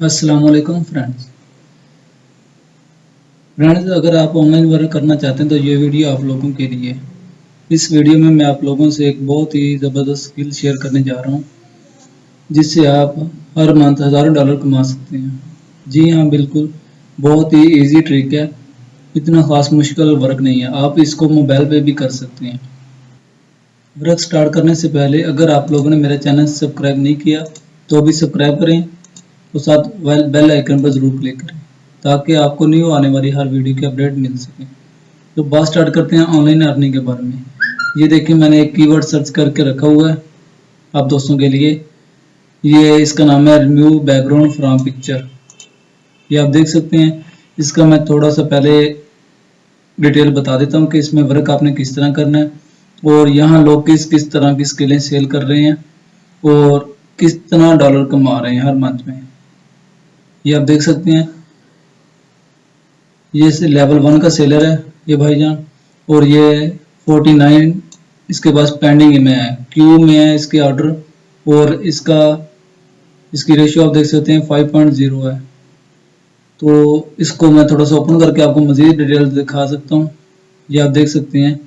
वालेकुम friends friends अगर आप ऑनलाइन वर्क करना चाहते हैं तो ये वीडियो आप लोगों के लिए इस वीडियो में मैं आप लोगों से एक बहुत ही ज़बरदस्त स्किल शेयर करने जा रहा हूँ, जिससे आप हर मंथ हज़ारों डॉलर कमा सकते हैं। जी हाँ बिल्कुल, बहुत ही इजी ट्रिक है। इतना ख़ास मुश्किल वर्क नहीं है। आप इसको मोबाइल पे भी कर सकते हैं। वर्क स्टार्ट करने से पहले, अगर आप लोगों ने मेरा चैनल सब्सक्राइब नहीं किया तो अभी सब्सक्राइब करें। तो साथ बेल आइकन पर ज़रूर क्लिक करें, ताकि आपको न्यू आने वाली हर वीडियो की अपडेट मिल सके। तो बात स्टार्ट करते हैं ऑनलाइन अर्निंग के बारे में। ये देखिए, मैंने एक कीवर्ड सर्च करके रखा हुआ है आप दोस्तों के लिए। ये इसका नाम है रिम्यू बैकग्राउंड फ्रॉम पिक्चर ये आप देख सकते हैं, इसका मैं थोड़ा सा पहले डिटेल बता देता हूँ कि इसमें वर्क आपने किस तरह करना है, और यहाँ लोग किस किस तरह की स्किलें सेल कर रहे हैं, और किस तरह डॉलर कमा रहे हैं हर मंथ में। ये आप देख सकते हैं। ये लेवल वन का सेलर है, ये भाईजान। और ये 49 इसके पास पेंडिंग में है। क्यू में है इसके ऑर्डर और इसका, इसकी रेशियो आप देख सकते हैं 5.0 है। तो इसको मैं थोड़ा सा ओपन करके आपको मज़ीद डिटेल दिखा सकता हूँ। ये आप देख सकते हैं।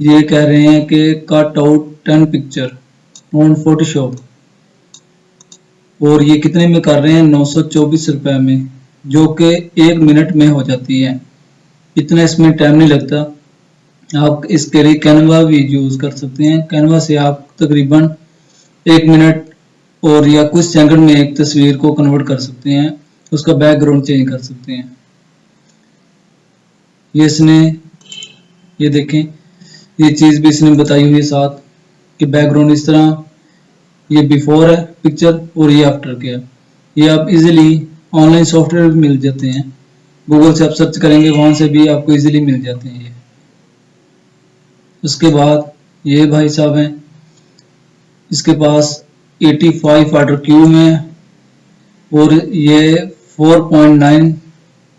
ये कह रहे हैं कि cut out ten picture on Photoshop और ये कितने में कर रहे हैं? नौ सौ चौबीस रुपए में, जो कि एक मिनट में हो जाती है। इतना इसमें टाइम नहीं लगता। आप इसके लिए कैनवा भी यूज़ कर सकते हैं। कैनवा से आप तकरीबन एक मिनट और या कुछ सेकंड में एक तस्वीर को कन्वर्ट कर सकते हैं। उसका बैकग्राउंड चेंज कर सकते हैं। ये इसने, ये देखें, ये चीज़ भी इसने बताई हुई है साथ कि बैकग्राउंड इस तरह ये बिफोर है पिक्चर और ये आफ्टर के है। ये आप इजीली ऑनलाइन सॉफ्टवेयर मिल जाते हैं। गूगल से आप सर्च करेंगे, वहाँ से भी आपको इजीली मिल जाते हैं ये। उसके बाद ये भाई साहब हैं। इसके पास 85 ऑर्डर क्यू में है और ये 4.9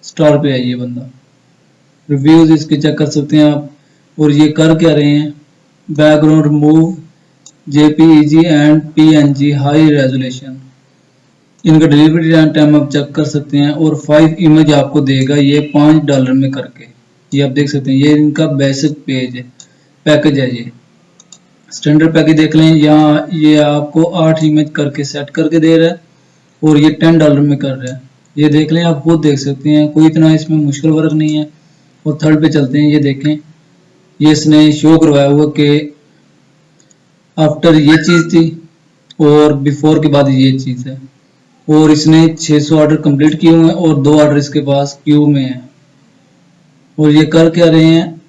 स्टार पे है ये बंदा। रिव्यूज़ इसके चेक कर सकते हैं आप। और ये कर क्या रहे हैं? Background remove JPEG and PNG high resolution इनका डिलीवरी टाइम आप चेक कर सकते हैं और फाइव इमेज आपको देगा ये पाँच डॉलर में करके। ये आप देख सकते हैं, ये इनका बेसिक पेज है पैकेज है ये। स्टैंडर्ड पैकेज देख लें, यहाँ ये आपको आठ इमेज करके सेट करके दे रहा है और ये टेन डॉलर में कर रहा है। ये देख लें, आप खुद देख सकते हैं, कोई इतना इसमें मुश्किल वर्क नहीं है। और थर्ड पे चलते हैं, ये देखें, ये इसने शो करवाया हुआ कि आफ्टर ये चीज़ थी, और बिफोर के बाद ये चीज़ है। और इसने 600 ऑर्डर कंप्लीट किए हुए हैं, और दो ऑर्डर इसके पास क्यू में है। और ये कर क्या रहे हैं?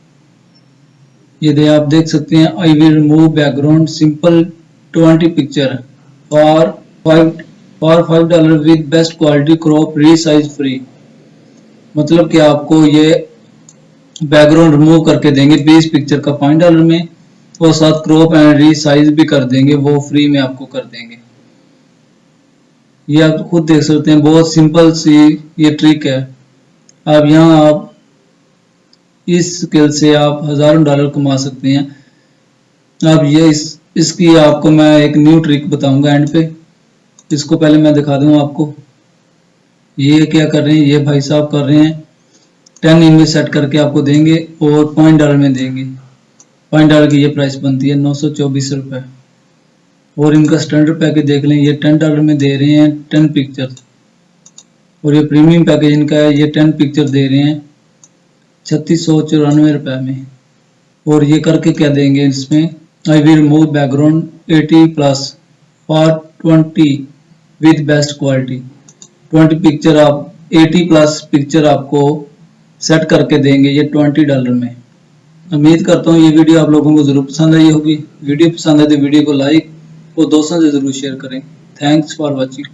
ये दे, आप देख सकते हैं I will remove background simple 20 picture और फाइव और five dollar with best quality crop resize free मतलब कि आपको ये बैकग्राउंड रिमूव करके देंगे 20 पिक्चर का पाँच डॉलर में। और साथ क्रॉप एंड रीसाइज भी कर देंगे, वो फ्री में आपको कर देंगे। ये आप खुद देख सकते हैं, बहुत सिंपल सी ये ट्रिक है। अब यहाँ आप इस स्किल से आप हज़ारों डॉलर कमा सकते हैं। अब ये इस, इसकी आपको मैं एक न्यू ट्रिक बताऊँगा एंड पे। इसको पहले मैं दिखा दूँ आपको। ये क्या कर रहे हैं, ये भाई साहब कर रहे हैं। टेन इमेज सेट करके आपको देंगे और पॉइंट डॉलर में देंगे। पॉइंट डॉलर की ये प्राइस बनती है नौ सौ चौबीस और इनका स्टैंडर्ड पैकेज देख लें, ये टेन डॉलर में दे रहे हैं टेन पिक्चर और ये प्रीमियम पैकेज इनका है, ये टेन पिक्चर दे रहे हैं छत्तीस सौ चौरानवे रुपये में। और ये करके क्या देंगे इसमें? I will remove background eighty plus for twenty with best quality twenty picture आप एटी प्लस पिक्चर आपको सेट करके देंगे ये ट्वेंटी डॉलर में। उम्मीद करता हूँ ये वीडियो आप लोगों को ज़रूर पसंद आई होगी। वीडियो पसंद है तो वीडियो को लाइक और दोस्तों से ज़रूर शेयर करें। Thanks for watching